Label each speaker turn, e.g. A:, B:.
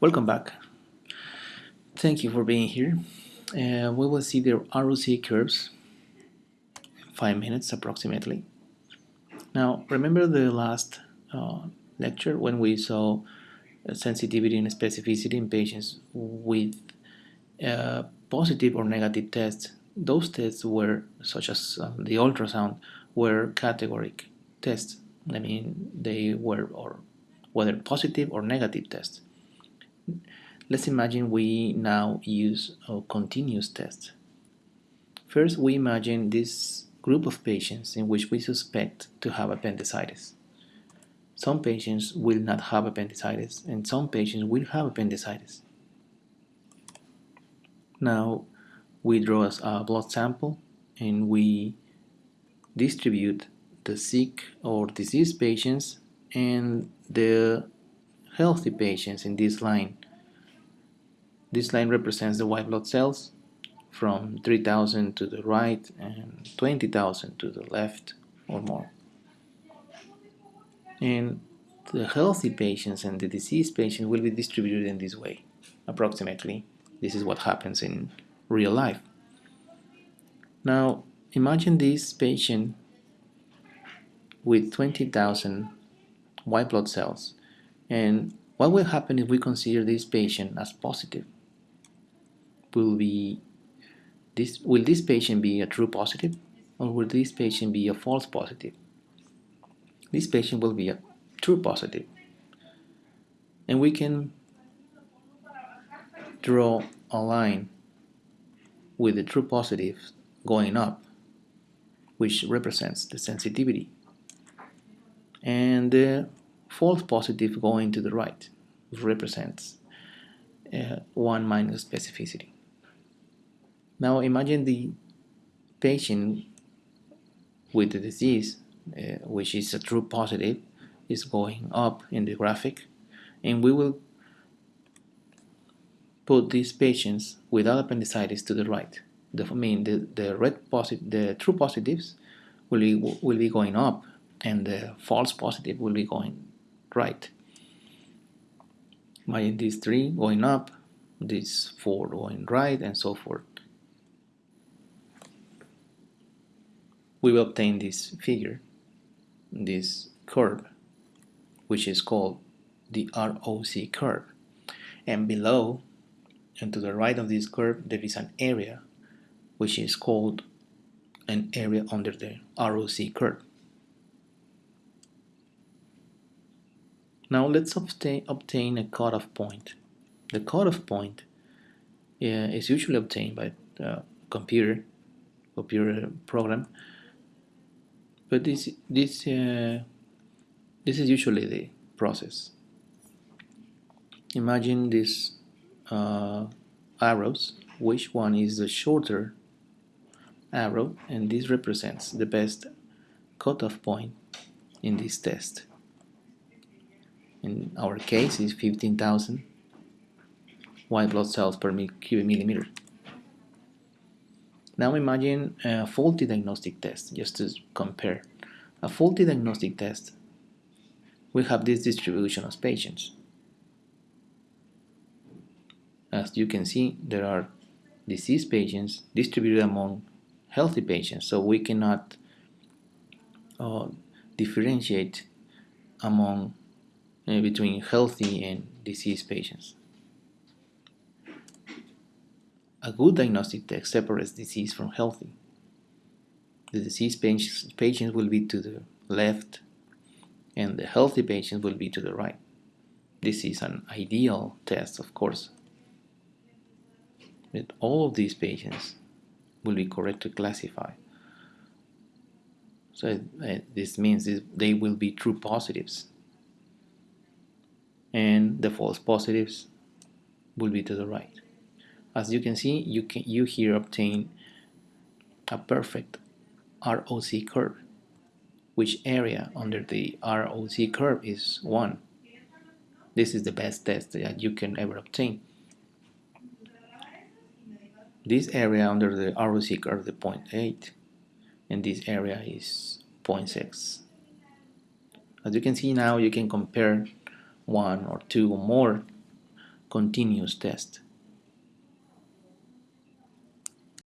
A: Welcome back. Thank you for being here. Uh, we will see the ROC curves in five minutes approximately. Now, remember the last uh, lecture when we saw sensitivity and specificity in patients with uh, positive or negative tests. Those tests were, such as um, the ultrasound, were categoric tests. I mean, they were or whether positive or negative tests. Let's imagine we now use a continuous test. First, we imagine this group of patients in which we suspect to have appendicitis. Some patients will not have appendicitis and some patients will have appendicitis. Now we draw a blood sample and we distribute the sick or diseased patients and the healthy patients in this line. This line represents the white blood cells from 3000 to the right and 20,000 to the left or more. And the healthy patients and the diseased patients will be distributed in this way, approximately. This is what happens in real life. Now, imagine this patient with 20,000 white blood cells. And what will happen if we consider this patient as positive? Will be this will this patient be a true positive or will this patient be a false positive? This patient will be a true positive. And we can draw a line with the true positive going up, which represents the sensitivity and the false positive going to the right represents uh, 1 minus specificity. Now imagine the patient with the disease, uh, which is a true positive, is going up in the graphic, and we will put these patients without appendicitis to the right. The, I mean, the, the red positive, the true positives will be, will be going up and the false positive will be going right. Imagine these three going up, these four going right, and so forth. We will obtain this figure, this curve, which is called the ROC curve. And below and to the right of this curve, there is an area which is called an area under the ROC curve. Now let's obtain, obtain a cutoff point. The cutoff point uh, is usually obtained by a computer, computer program, but this this uh, this is usually the process. Imagine these uh, arrows, which one is the shorter arrow, and this represents the best cutoff point in this test in our case is 15,000 white blood cells per cubic millimeter. Now imagine a faulty diagnostic test, just to compare. A faulty diagnostic test we have this distribution of patients. As you can see, there are diseased patients distributed among healthy patients, so we cannot uh, differentiate among uh, between healthy and diseased patients. A good diagnostic test separates disease from healthy. The diseased patients will be to the left and the healthy patients will be to the right. This is an ideal test, of course. But all of these patients will be correctly classified. So uh, this means they will be true positives and the false positives will be to the right. As you can see, you can you here obtain a perfect ROC curve, which area under the ROC curve is 1. This is the best test that you can ever obtain. This area under the ROC curve is 0.8 and this area is 0.6. As you can see now, you can compare one or two or more continuous test.